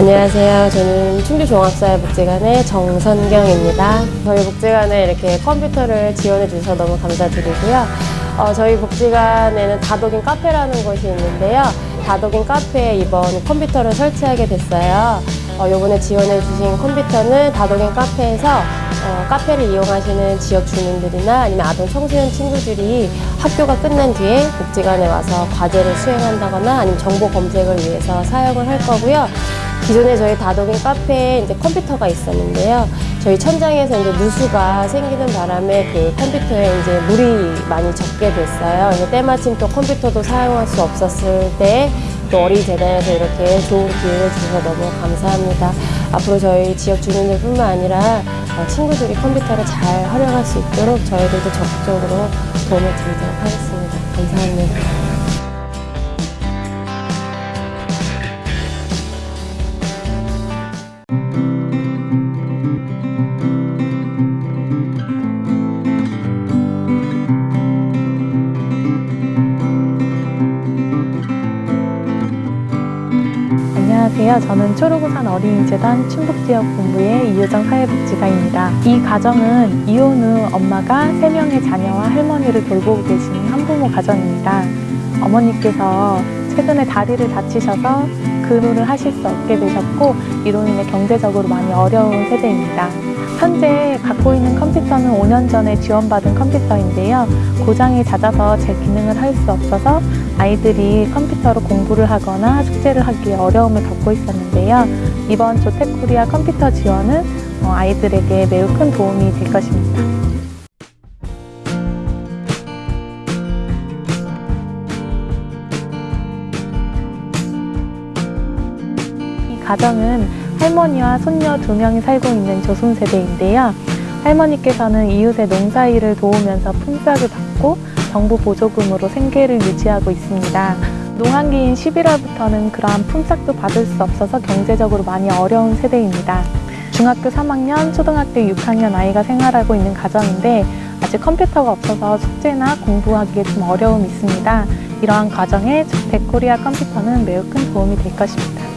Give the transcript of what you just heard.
안녕하세요. 저는 충주종합사회복지관의 정선경입니다. 저희 복지관에 이렇게 컴퓨터를 지원해 주셔서 너무 감사드리고요. 어, 저희 복지관에는 다독인 카페라는 곳이 있는데요. 다독인 카페에 이번 컴퓨터를 설치하게 됐어요. 어, 요번에 지원해 주신 컴퓨터는 다독인 카페에서 어, 카페를 이용하시는 지역 주민들이나 아니면 아동 청소년 친구들이 학교가 끝난 뒤에 복지관에 와서 과제를 수행한다거나 아니면 정보 검색을 위해서 사용을 할 거고요. 기존에 저희 다독인 카페에 이제 컴퓨터가 있었는데요. 저희 천장에서 이제 누수가 생기는 바람에 그 컴퓨터에 이제 물이 많이 적게 됐어요. 때마침 또 컴퓨터도 사용할 수 없었을 때 또 어린이 재단에서 이렇게 좋은 기회를 주셔서 너무 감사합니다. 앞으로 저희 지역 주민들뿐만 아니라 어, 친구들이 컴퓨터를 잘 활용할 수 있도록 저희들도 적극적으로 도움을 드리도록 하겠습니다. 감사합니다. 안녕하세요. 저는 초록우산 어린이재단 충북지역본부의 이효정 사회복지사입니다. 이 가정은 이혼 후 엄마가 3명의 자녀와 할머니를 돌보고 계시는 한부모 가정입니다. 어머니께서 최근에 다리를 다치셔서 근무를 하실 수 없게 되셨고 이로 인해 경제적으로 많이 어려운 세대입니다. 현재 갖고 있는 컴퓨터는 5년 전에 지원받은 컴퓨터인데요. 고장이 잦아서 제 기능을 할 수 없어서 아이들이 컴퓨터로 공부를 하거나 숙제를 하기에 어려움을 겪고 있었는데요. 이번 조텍코리아 컴퓨터 지원은 어, 아이들에게 매우 큰 도움이 될 것입니다. 이 가정은 할머니와 손녀 두 명이 살고 있는 조선 세대인데요. 할머니께서는 이웃의 농사일을 도우면서 품삯을 받고 정부 보조금으로 생계를 유지하고 있습니다. 농한기인 11월부터는 그러한 품삯도 받을 수 없어서 경제적으로 많이 어려운 세대입니다. 중학교 3학년, 초등학교 6학년 아이가 생활하고 있는 가정인데 아직 컴퓨터가 없어서 숙제나 공부하기에 좀 어려움이 있습니다. 이러한 과정에 데코리아 컴퓨터는 매우 큰 도움이 될 것입니다.